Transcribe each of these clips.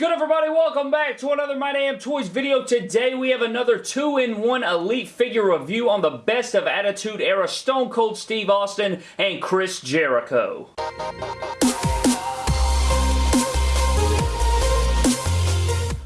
good everybody? Welcome back to another My Damn Toys video. Today we have another 2-in-1 Elite figure review on the Best of Attitude Era Stone Cold Steve Austin and Chris Jericho.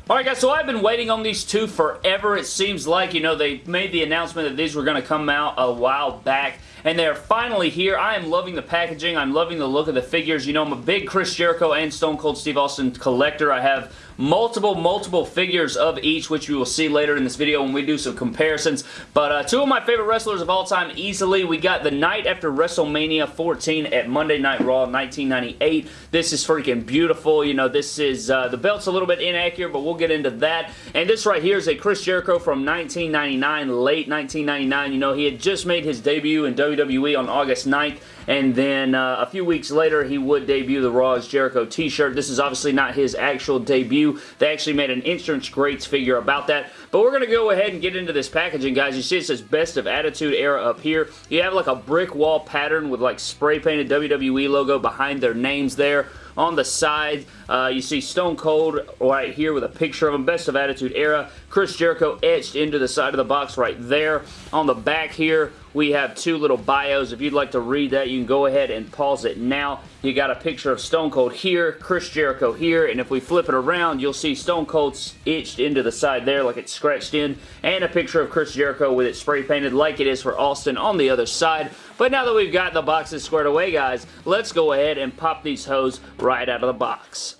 Alright guys, so I've been waiting on these two forever. It seems like, you know, they made the announcement that these were going to come out a while back and they are finally here. I am loving the packaging. I'm loving the look of the figures. You know, I'm a big Chris Jericho and Stone Cold Steve Austin collector. I have multiple, multiple figures of each, which we will see later in this video when we do some comparisons. But uh, two of my favorite wrestlers of all time easily. We got the night after WrestleMania 14 at Monday Night Raw 1998. This is freaking beautiful. You know, this is, uh, the belt's a little bit inaccurate, but we'll get into that. And this right here is a Chris Jericho from 1999, late 1999. You know, he had just made his debut in WWE on August 9th and then uh, a few weeks later, he would debut the Raw is Jericho t-shirt. This is obviously not his actual debut. They actually made an Entrance Greats figure about that. But we're going to go ahead and get into this packaging, guys. You see it says Best of Attitude Era up here. You have like a brick wall pattern with like spray painted WWE logo behind their names there. On the side, uh, you see Stone Cold right here with a picture of him. Best of Attitude Era. Chris Jericho etched into the side of the box right there. On the back here, we have two little bios. If you'd like to read that, you can go ahead and pause it now. You got a picture of Stone Cold here, Chris Jericho here, and if we flip it around, you'll see Stone Cold's etched into the side there like it's scratched in, and a picture of Chris Jericho with it spray painted like it is for Austin on the other side. But now that we've got the boxes squared away, guys, let's go ahead and pop these hoes right out of the box.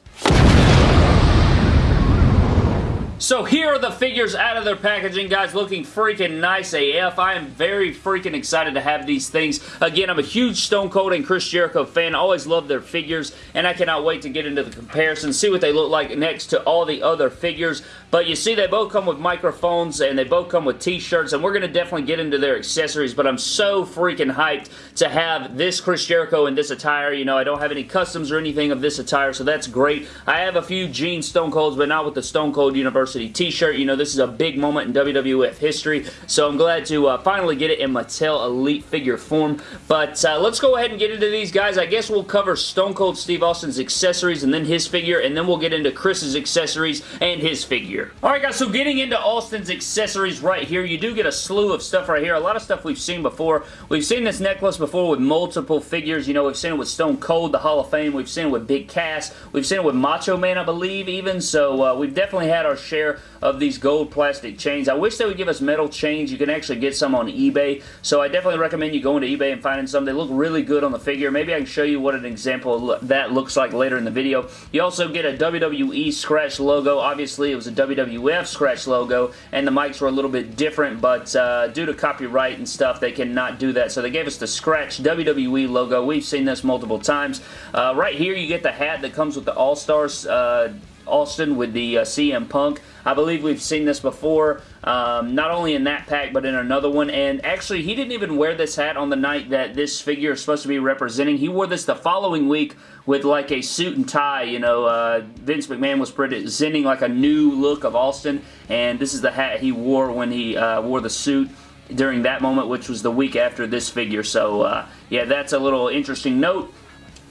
So here are the figures out of their packaging, guys, looking freaking nice AF. I am very freaking excited to have these things. Again, I'm a huge Stone Cold and Chris Jericho fan. always love their figures, and I cannot wait to get into the comparison, see what they look like next to all the other figures. But you see, they both come with microphones, and they both come with t-shirts, and we're going to definitely get into their accessories, but I'm so freaking hyped to have this Chris Jericho in this attire. You know, I don't have any customs or anything of this attire, so that's great. I have a few Gene Stone Colds, but not with the Stone Cold University University t-shirt. You know, this is a big moment in WWF history, so I'm glad to uh, finally get it in Mattel Elite figure form. But uh, let's go ahead and get into these guys. I guess we'll cover Stone Cold Steve Austin's accessories and then his figure, and then we'll get into Chris's accessories and his figure. Alright guys, so getting into Austin's accessories right here, you do get a slew of stuff right here. A lot of stuff we've seen before. We've seen this necklace before with multiple figures. You know, we've seen it with Stone Cold, the Hall of Fame. We've seen it with Big Cass. We've seen it with Macho Man, I believe, even. So uh, we've definitely had our share of these gold plastic chains. I wish they would give us metal chains. You can actually get some on eBay, so I definitely recommend you going to eBay and finding some. They look really good on the figure. Maybe I can show you what an example that looks like later in the video. You also get a WWE scratch logo. Obviously, it was a WWF scratch logo, and the mics were a little bit different, but uh, due to copyright and stuff, they cannot do that. So they gave us the scratch WWE logo. We've seen this multiple times. Uh, right here, you get the hat that comes with the All-Stars uh, Austin with the uh, CM Punk. I believe we've seen this before, um, not only in that pack, but in another one. And actually, he didn't even wear this hat on the night that this figure is supposed to be representing. He wore this the following week with like a suit and tie. You know, uh, Vince McMahon was presenting like a new look of Austin, and this is the hat he wore when he uh, wore the suit during that moment, which was the week after this figure. So, uh, yeah, that's a little interesting note.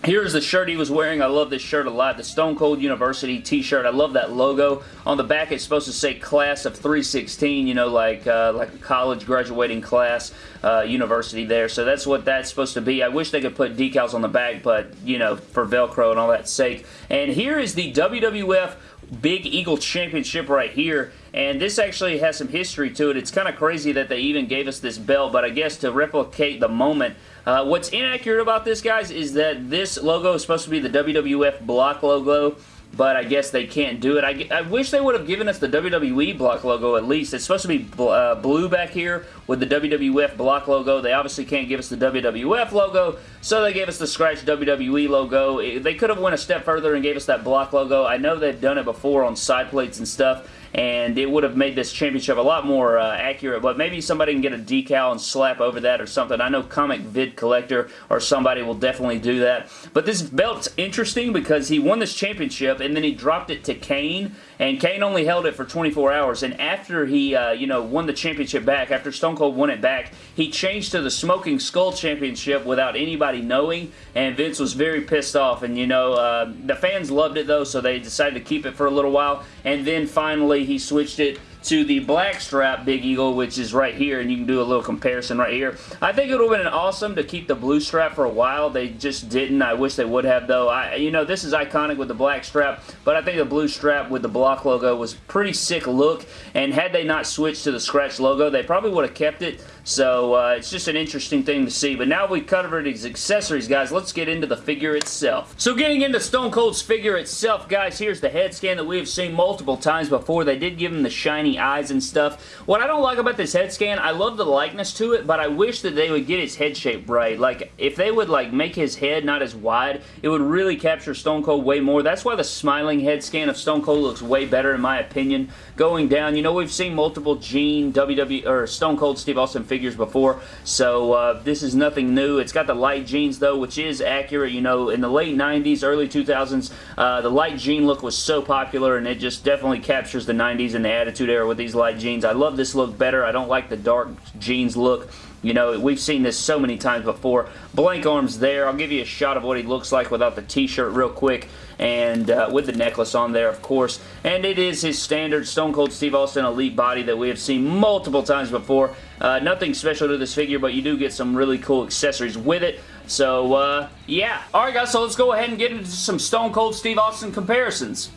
Here's the shirt he was wearing. I love this shirt a lot. The Stone Cold University t-shirt. I love that logo. On the back, it's supposed to say class of 316, you know, like uh, like a college graduating class, uh, university there. So that's what that's supposed to be. I wish they could put decals on the back, but, you know, for Velcro and all that sake. And here is the WWF Big Eagle Championship right here. And this actually has some history to it. It's kind of crazy that they even gave us this belt, but I guess to replicate the moment. Uh, what's inaccurate about this, guys, is that this logo is supposed to be the WWF block logo but I guess they can't do it. I, I wish they would have given us the WWE block logo at least. It's supposed to be bl uh, blue back here with the WWF block logo. They obviously can't give us the WWF logo, so they gave us the scratch WWE logo. They could have went a step further and gave us that block logo. I know they've done it before on side plates and stuff, and it would have made this championship a lot more uh, accurate, but maybe somebody can get a decal and slap over that or something. I know Comic Vid Collector or somebody will definitely do that. But this belt's interesting because he won this championship and then he dropped it to Kane, and Kane only held it for 24 hours, and after he, uh, you know, won the championship back, after Stone Cold won it back, he changed to the Smoking Skull Championship without anybody knowing, and Vince was very pissed off, and you know, uh, the fans loved it though, so they decided to keep it for a little while, and then finally he switched it to the black strap Big Eagle, which is right here, and you can do a little comparison right here. I think it would have been awesome to keep the blue strap for a while. They just didn't. I wish they would have, though. I, You know, this is iconic with the black strap, but I think the blue strap with the block logo was pretty sick look, and had they not switched to the scratch logo, they probably would have kept it. So uh, it's just an interesting thing to see. But now we've covered his accessories, guys. Let's get into the figure itself. So getting into Stone Cold's figure itself, guys, here's the head scan that we have seen multiple times before. They did give him the shiny eyes and stuff. What I don't like about this head scan, I love the likeness to it, but I wish that they would get his head shape right. Like, if they would, like, make his head not as wide, it would really capture Stone Cold way more. That's why the smiling head scan of Stone Cold looks way better, in my opinion, going down. You know, we've seen multiple Gene, WWE, or Stone Cold Steve Austin figures before, so uh, this is nothing new. It's got the light jeans, though, which is accurate. You know, in the late 90s, early 2000s, uh, the light jean look was so popular, and it just definitely captures the 90s and the Attitude Era with these light jeans. I love this look better. I don't like the dark jeans look. You know, we've seen this so many times before. Blank arms there. I'll give you a shot of what he looks like without the t-shirt real quick and uh, with the necklace on there, of course. And it is his standard Stone Cold Steve Austin Elite body that we have seen multiple times before. Uh, nothing special to this figure, but you do get some really cool accessories with it. So, uh, yeah. Alright guys, so let's go ahead and get into some Stone Cold Steve Austin comparisons.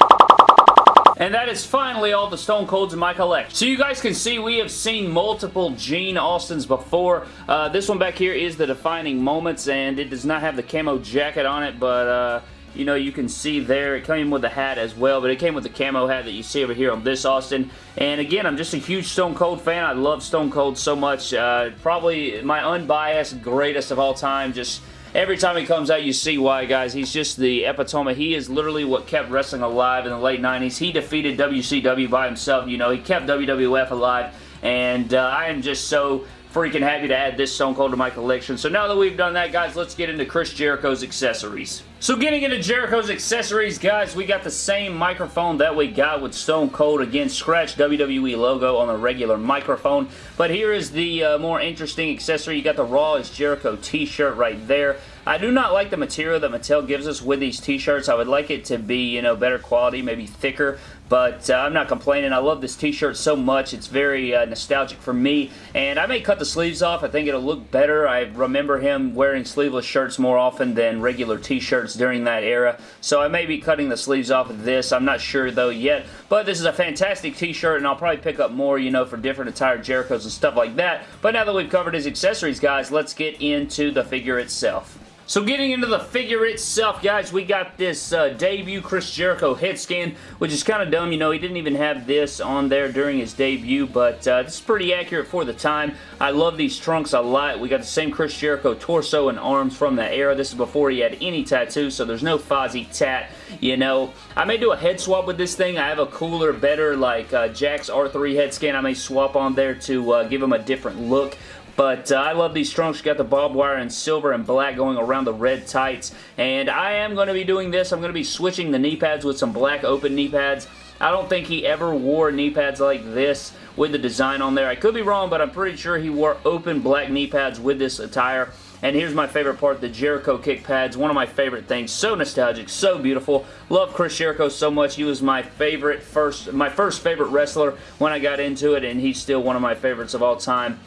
And that is finally all the Stone Colds in my collection. So you guys can see we have seen multiple Gene Austins before. Uh, this one back here is the Defining Moments, and it does not have the camo jacket on it, but... Uh, you know, you can see there, it came with the hat as well, but it came with the camo hat that you see over here on this Austin. And again, I'm just a huge Stone Cold fan. I love Stone Cold so much. Uh, probably my unbiased greatest of all time. Just Every time he comes out, you see why, guys. He's just the epitome. He is literally what kept wrestling alive in the late 90s. He defeated WCW by himself. You know, he kept WWF alive. And uh, I am just so freaking happy to add this Stone Cold to my collection. So now that we've done that, guys, let's get into Chris Jericho's accessories. So getting into Jericho's accessories, guys, we got the same microphone that we got with Stone Cold. Again, scratch WWE logo on the regular microphone. But here is the uh, more interesting accessory. You got the Raw is Jericho t-shirt right there. I do not like the material that Mattel gives us with these t-shirts. I would like it to be, you know, better quality, maybe thicker. But uh, I'm not complaining. I love this t-shirt so much. It's very uh, nostalgic for me. And I may cut the sleeves off. I think it'll look better. I remember him wearing sleeveless shirts more often than regular t-shirts during that era. So I may be cutting the sleeves off of this. I'm not sure though yet. But this is a fantastic t-shirt and I'll probably pick up more, you know, for different attire Jerichos and stuff like that. But now that we've covered his accessories, guys, let's get into the figure itself. So getting into the figure itself, guys, we got this uh, debut Chris Jericho head scan, which is kind of dumb. You know, he didn't even have this on there during his debut, but uh, this is pretty accurate for the time. I love these trunks a lot. We got the same Chris Jericho torso and arms from that era. This is before he had any tattoos, so there's no Fozzy tat, you know. I may do a head swap with this thing. I have a cooler, better, like, uh, Jakks R3 head scan I may swap on there to uh, give him a different look. But uh, I love these trunks. Got the barbed wire in silver and black going around the red tights. And I am going to be doing this. I'm going to be switching the knee pads with some black open knee pads. I don't think he ever wore knee pads like this with the design on there. I could be wrong, but I'm pretty sure he wore open black knee pads with this attire. And here's my favorite part, the Jericho kick pads. One of my favorite things. So nostalgic, so beautiful. Love Chris Jericho so much. He was my favorite first, my first favorite wrestler when I got into it, and he's still one of my favorites of all time.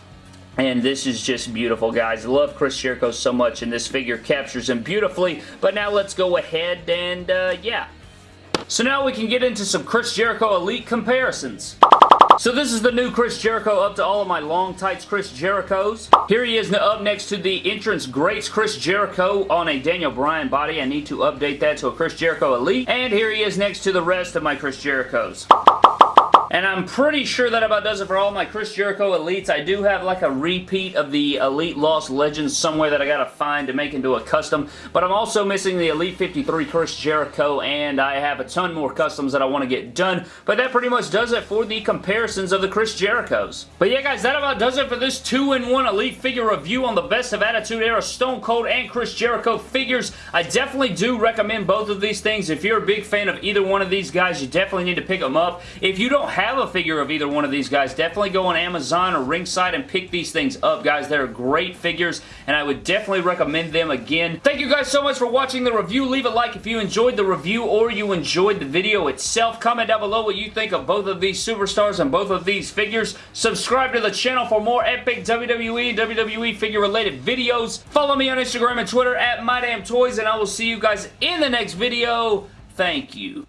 And this is just beautiful, guys. Love Chris Jericho so much, and this figure captures him beautifully. But now let's go ahead and, uh, yeah. So now we can get into some Chris Jericho Elite comparisons. So this is the new Chris Jericho up to all of my long tights Chris Jerichos. Here he is up next to the entrance greats Chris Jericho on a Daniel Bryan body. I need to update that to a Chris Jericho Elite. And here he is next to the rest of my Chris Jerichos. And I'm pretty sure that about does it for all my Chris Jericho Elites. I do have like a repeat of the Elite Lost Legends somewhere that I gotta find to make into a custom, but I'm also missing the Elite 53 Chris Jericho, and I have a ton more customs that I want to get done, but that pretty much does it for the comparisons of the Chris Jerichos. But yeah, guys, that about does it for this 2-in-1 Elite figure review on the Best of Attitude Era Stone Cold and Chris Jericho figures. I definitely do recommend both of these things. If you're a big fan of either one of these guys, you definitely need to pick them up. If you don't have a figure of either one of these guys, definitely go on Amazon or Ringside and pick these things up, guys. They're great figures, and I would definitely recommend them again. Thank you guys so much for watching the review. Leave a like if you enjoyed the review or you enjoyed the video itself. Comment down below what you think of both of these superstars and both of these figures. Subscribe to the channel for more epic WWE WWE figure related videos. Follow me on Instagram and Twitter at MyDamnToys, and I will see you guys in the next video. Thank you.